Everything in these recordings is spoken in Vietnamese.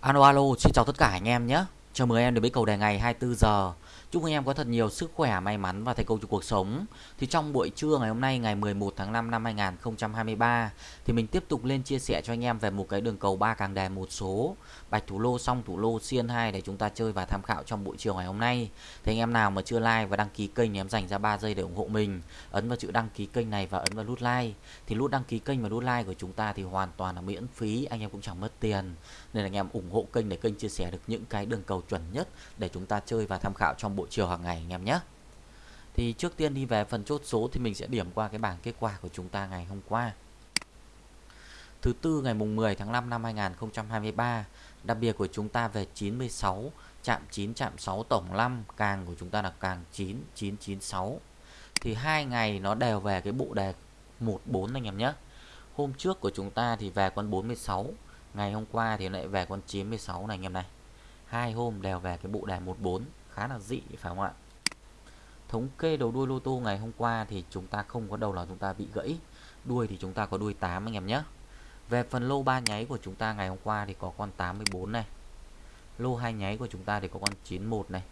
Alo alo, xin chào tất cả anh em nhé. Chào mừng em đến với cầu đề ngày 24 giờ. Chúc anh em có thật nhiều sức khỏe, may mắn và thành công trong cuộc sống. Thì trong buổi trưa ngày hôm nay ngày 11 tháng 5 năm 2023 thì mình tiếp tục lên chia sẻ cho anh em về một cái đường cầu ba càng đề một số bạch thủ lô xong thủ lô xiên 2 để chúng ta chơi và tham khảo trong buổi chiều ngày hôm nay. Thì anh em nào mà chưa like và đăng ký kênh thì em dành ra 3 giây để ủng hộ mình. Ấn vào chữ đăng ký kênh này và ấn vào nút like. Thì nút đăng ký kênh và nút like của chúng ta thì hoàn toàn là miễn phí, anh em cũng chẳng mất tiền. Nên là anh em ủng hộ kênh để kênh chia sẻ được những cái đường cầu chuẩn nhất để chúng ta chơi và tham khảo trong buổi chiều hàng ngày anh em nhé. Thì trước tiên đi về phần chốt số thì mình sẽ điểm qua cái bảng kết quả của chúng ta ngày hôm qua. Thứ tư ngày mùng 10 tháng 5 năm 2023, đặc biệt của chúng ta về 96, chạm 9 chạm 6 tổng 5, càng của chúng ta là càng 9 996. Thì hai ngày nó đều về cái bộ đề 14 anh em nhé. Hôm trước của chúng ta thì về con 46, ngày hôm qua thì lại về con 96 này anh em này. Hai hôm đều về cái bộ đề 14 khá là dị, phải không ạ? Thống kê đầu đuôi lô tô ngày hôm qua thì chúng ta không có đầu nào chúng ta bị gãy. Đuôi thì chúng ta có đuôi 8 anh em nhé. Về phần lô ba nháy của chúng ta ngày hôm qua thì có con 84 này. Lô hai nháy của chúng ta thì có con 91 này.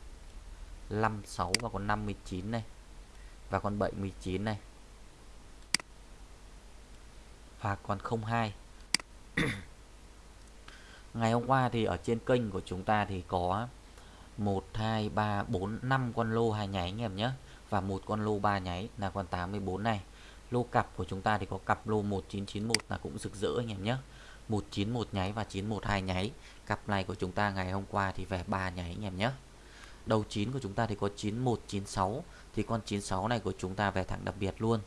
56 và con 59 này. Và con 79 này. Và con 02 ngày hôm qua thì ở trên kênh của chúng ta thì có 1 2 3 4 5 con lô hai nháy anh em nhé. Và một con lô ba nháy là con 84 này. Lô cặp của chúng ta thì có cặp lô 1991 là cũng rực rỡ anh em nhé. 191 nháy và 912 nháy. Cặp này của chúng ta ngày hôm qua thì về 3 nháy anh em nhé. Đầu 9 của chúng ta thì có 9196 thì con 96 này của chúng ta về thẳng đặc biệt luôn.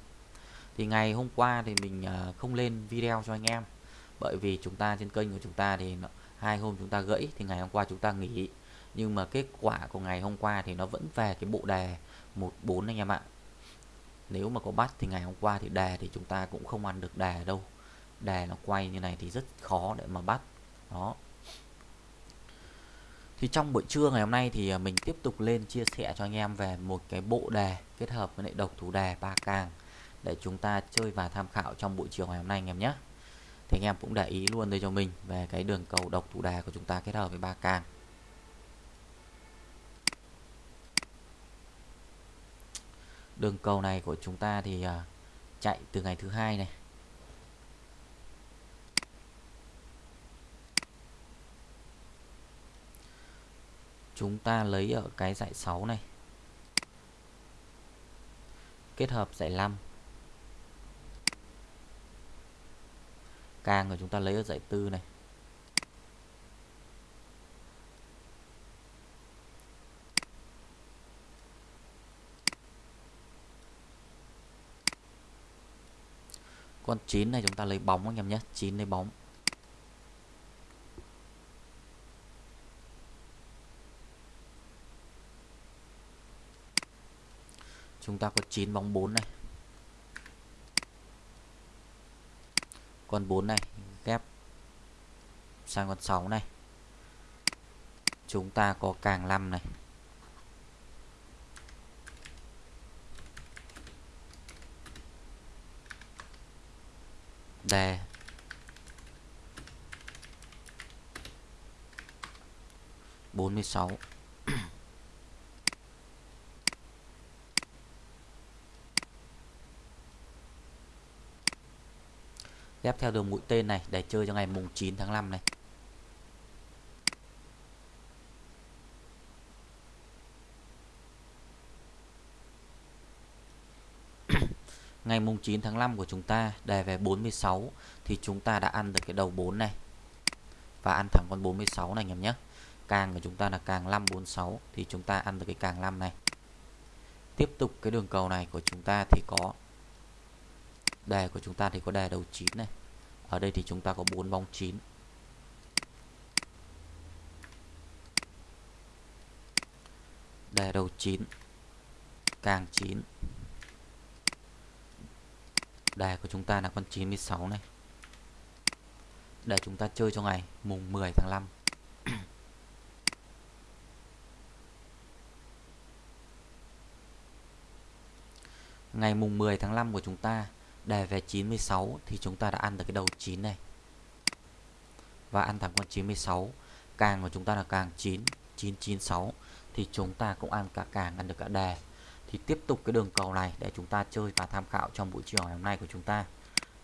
Thì ngày hôm qua thì mình à, không lên video cho anh em bởi vì chúng ta trên kênh của chúng ta thì hai hôm chúng ta gãy thì ngày hôm qua chúng ta nghỉ. Nhưng mà kết quả của ngày hôm qua thì nó vẫn về cái bộ đề 14 anh em ạ. Nếu mà có bắt thì ngày hôm qua thì đề thì chúng ta cũng không ăn được đề đâu. Đề nó quay như này thì rất khó để mà bắt. Đó. Thì trong buổi trưa ngày hôm nay thì à, mình tiếp tục lên chia sẻ cho anh em về một cái bộ đề kết hợp với lại độc thủ đề ba càng để chúng ta chơi và tham khảo trong buổi chiều ngày hôm nay anh em nhé thì anh em cũng để ý luôn đây cho mình về cái đường cầu độc thủ đà của chúng ta kết hợp với ba càng. Đường cầu này của chúng ta thì à, chạy từ ngày thứ hai này. Chúng ta lấy ở cái dạy 6 này. Kết hợp dạy 5 càng rồi chúng ta lấy ở dãy tư này. Con 9 này chúng ta lấy bóng anh em nhé 9 lấy bóng. Chúng ta có 9 bóng 4 này. Con 4 này, ghép sang con 6 này. Chúng ta có càng 5 này. Đề bốn mươi sáu. Ghép theo đường mũi tên này, để chơi cho ngày mùng 9 tháng 5 này. Ngày mùng 9 tháng 5 của chúng ta, đề về 46 thì chúng ta đã ăn được cái đầu 4 này. Và ăn thẳng con 46 này, anh em nhé. Càng của chúng ta là càng 546 thì chúng ta ăn được cái càng 5 này. Tiếp tục cái đường cầu này của chúng ta thì có đề của chúng ta thì có đề đầu 9 này. Ở đây thì chúng ta có 4 bóng 9 đề đầu 9 càng 9 đề của chúng ta là con 96 này. Để chúng ta chơi cho ngày, mùng 10 tháng 5 ngày mùng 10 tháng 5 của chúng ta đề về 96 thì chúng ta đã ăn được cái đầu 9 này. Và ăn thẳng con 96 càng của chúng ta là càng 9 996 thì chúng ta cũng ăn cả càng, ăn được cả đề. Thì tiếp tục cái đường cầu này để chúng ta chơi và tham khảo trong buổi chiều ngày hôm nay của chúng ta.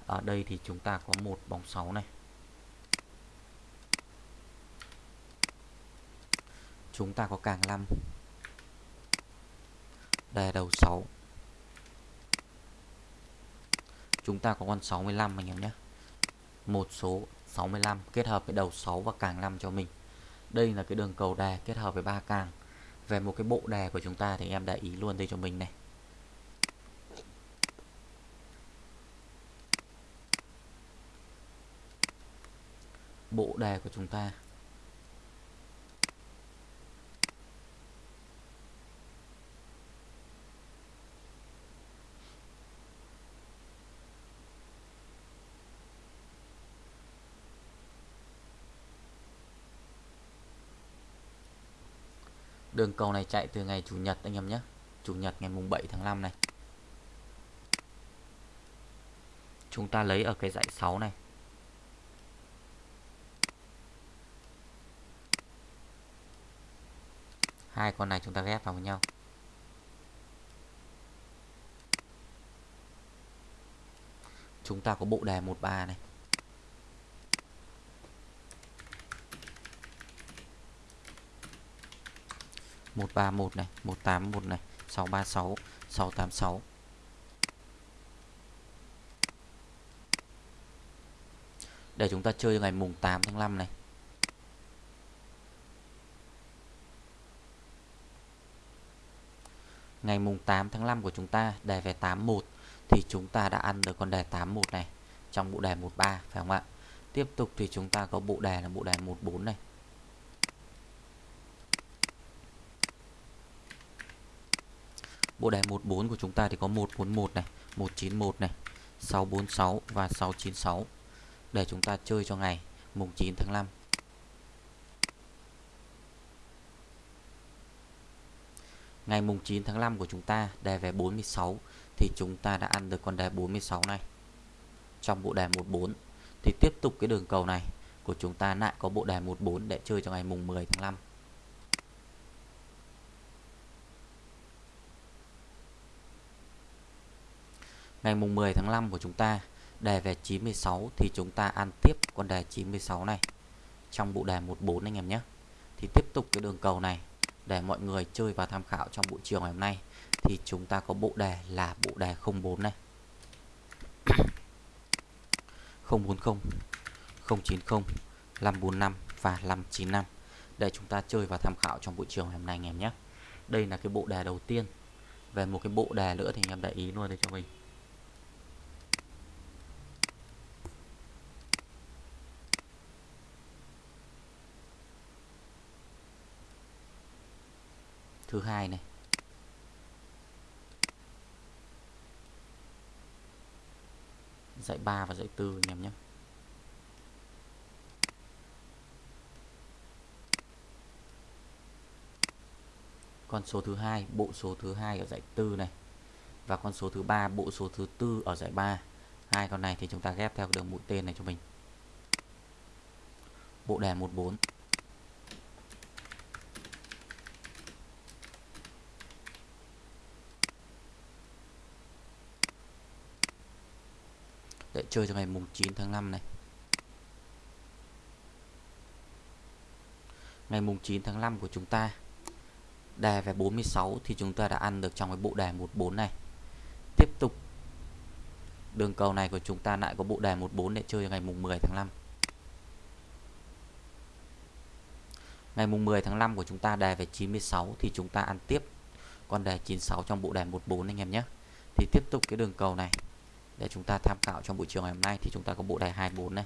Ở đây thì chúng ta có một bóng 6 này. Chúng ta có càng 5 đề đầu 6 chúng ta có con 65 anh em nhé. Một số 65 kết hợp với đầu 6 và càng 5 cho mình. Đây là cái đường cầu đè kết hợp với ba càng. Về một cái bộ đè của chúng ta thì em để ý luôn đây cho mình này. Bộ đề của chúng ta. Đường cầu này chạy từ ngày Chủ nhật anh em nhé. Chủ nhật ngày mùng 7 tháng 5 này. Chúng ta lấy ở cái dãy 6 này. Hai con này chúng ta ghép vào với nhau. Chúng ta có bộ đề 13 này. Một ba một này, một tám một này, sáu ba sáu sáu tám sáu để chúng ta chơi ngày mùng 8 tháng 5 này ngày mùng 8 tháng 5 của chúng ta đề về 81 thì chúng ta đã ăn được con đề 81 này, trong bộ đề 13 phải không ạ? Tiếp tục thì chúng ta có bộ đề là bộ đề 14 này. Bộ đề 14 của chúng ta thì có 141 này, 191 này, 646 và 696 để chúng ta chơi cho ngày mùng 9 tháng 5. Ngày mùng 9 tháng 5 của chúng ta đề về 46 thì chúng ta đã ăn được con đề 46 này. Trong bộ đề 14 thì tiếp tục cái đường cầu này của chúng ta lại có bộ đề 14 để chơi cho ngày mùng 10 tháng 5. Ngày mùng 10 tháng 5 của chúng ta, đề về 96 thì chúng ta ăn tiếp con đề 96 này. Trong bộ đề 14 anh em nhé. Thì tiếp tục cái đường cầu này, để mọi người chơi và tham khảo trong buổi chiều ngày hôm nay, thì chúng ta có bộ đề là bộ đề 04 này. 040 090 545 và 595 để chúng ta chơi và tham khảo trong buổi chiều ngày hôm nay anh em nhé. Đây là cái bộ đề đầu tiên. Về một cái bộ đề nữa thì anh em để ý luôn đây cho mình. Thứ hai này. Dạy 3 và dạy 4 anh em nhé. Con số thứ hai, bộ số thứ hai ở dãy 4 này. Và con số thứ ba, bộ số thứ tư ở dãy 3 hai con này thì chúng ta ghép theo đường mũi tên này cho mình. Bộ đèn 14 chơi cho ngày mùng 9 tháng 5 này. Ngày mùng 9 tháng 5 của chúng ta, đề về 46 thì chúng ta đã ăn được trong cái bộ đề 14 này. Tiếp tục, đường cầu này của chúng ta lại có bộ đề 14 để chơi ngày mùng 10 tháng 5 ngày mùng 10 tháng 5 của chúng ta đề về 96 thì chúng ta ăn tiếp con đề 96 trong bộ đề 14 anh em nhé. Thì tiếp tục cái đường cầu này để chúng ta tham khảo trong buổi chiều ngày hôm nay thì chúng ta có bộ đề 24 này.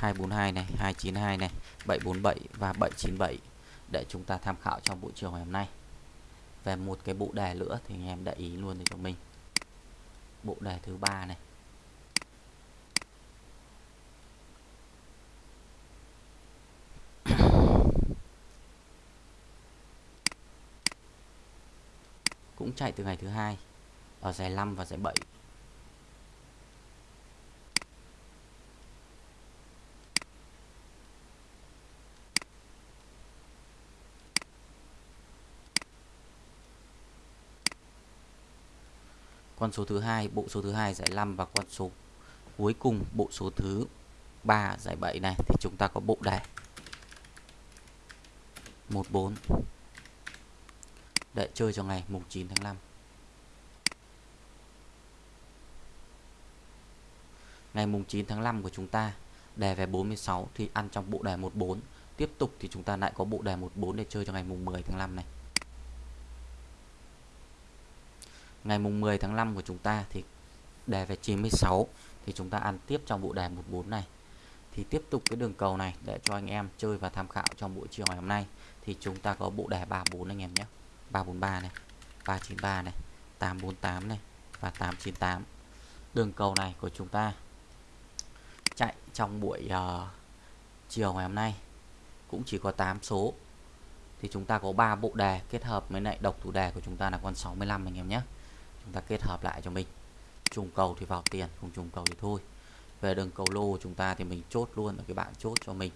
242 này 292 này 747 và 797 để chúng ta tham khảo trong buổi chiều ngày hôm nay. Về một cái bộ đề nữa thì anh em để ý luôn để cho mình. Bộ đề thứ ba này. Cũng chạy từ ngày thứ hai ở giải 5 và giải 7 con số thứ hai, bộ số thứ hai giải 5 và con số cuối cùng bộ số thứ 3 giải 7 này thì chúng ta có bộ đề 14 đợi chơi cho ngày, mùng 9 tháng 5 ngày mùng 9 tháng 5 của chúng ta, đề về 46 thì ăn trong bộ đề 14 tiếp tục thì chúng ta lại có bộ đề 14 để chơi cho ngày mùng 10 tháng 5 này. Ngày mùng 10 tháng 5 của chúng ta thì đề về 96 thì chúng ta ăn tiếp trong bộ đề 14 này. Thì tiếp tục cái đường cầu này để cho anh em chơi và tham khảo trong buổi chiều ngày hôm nay. Thì chúng ta có bộ đề 34 anh em nhé. 343 này 393 này 848 này và 898 đường cầu này của chúng ta trong buổi uh, chiều ngày hôm nay. Cũng chỉ có 8 số. Thì chúng ta có 3 bộ đề kết hợp với lại độc thủ đề của chúng ta là con 65 anh em nhé. Chúng ta kết hợp lại cho mình. Trùng cầu thì vào tiền không trùng cầu thì thôi. Về đường cầu lô của chúng ta thì mình chốt luôn ở cái bạn chốt cho mình.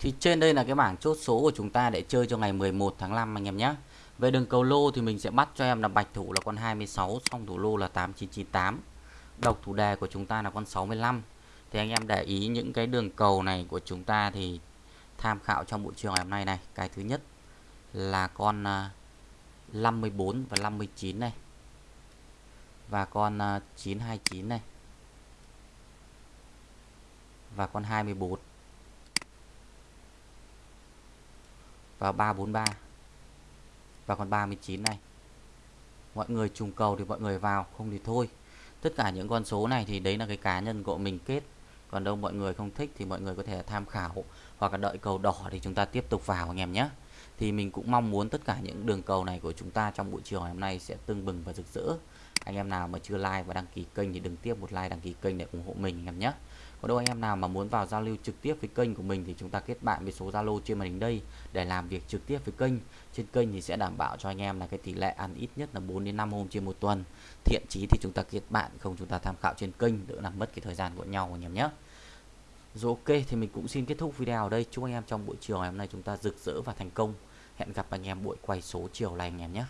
Thì trên đây là cái bảng chốt số của chúng ta để chơi cho ngày 11 tháng 5 anh em nhé về đường cầu lô thì mình sẽ bắt cho em là bạch thủ là con 26 song thủ lô là 8998 độc thủ đề của chúng ta là con 65 thì anh em để ý những cái đường cầu này của chúng ta thì tham khảo trong buổi chiều ngày hôm nay này. Cái thứ nhất là con à, 54 và 59 này. Và con à, 929 này. Và con 24 và 343 và con 39 này. Mọi người trùng cầu thì mọi người vào, không thì thôi. Tất cả những con số này thì đấy là cái cá nhân của mình kết. Còn đâu mọi người không thích thì mọi người có thể tham khảo hoặc là đợi cầu đỏ thì chúng ta tiếp tục vào anh em nhé. Thì mình cũng mong muốn tất cả những đường cầu này của chúng ta trong buổi chiều ngày hôm nay sẽ tưng bừng và rực rỡ. Anh em nào mà chưa like và đăng ký kênh thì đừng tiếp một like, đăng ký kênh để ủng hộ mình anh em nhé còn đâu anh em nào mà muốn vào giao lưu trực tiếp với kênh của mình thì chúng ta kết bạn với số Zalo trên màn hình đây để làm việc trực tiếp với kênh. Trên kênh thì sẽ đảm bảo cho anh em là cái tỷ lệ ăn ít nhất là 4 đến 5 hôm trên một tuần. Thiện chí thì chúng ta kết bạn, không chúng ta tham khảo trên kênh, đỡ làm mất cái thời gian của nhau anh em nhé. Rồi ok, thì mình cũng xin kết thúc video ở đây. Chúc anh em trong buổi chiều ngày hôm nay chúng ta rực rỡ và thành công. Hẹn gặp anh em buổi quay số chiều này anh em nhé.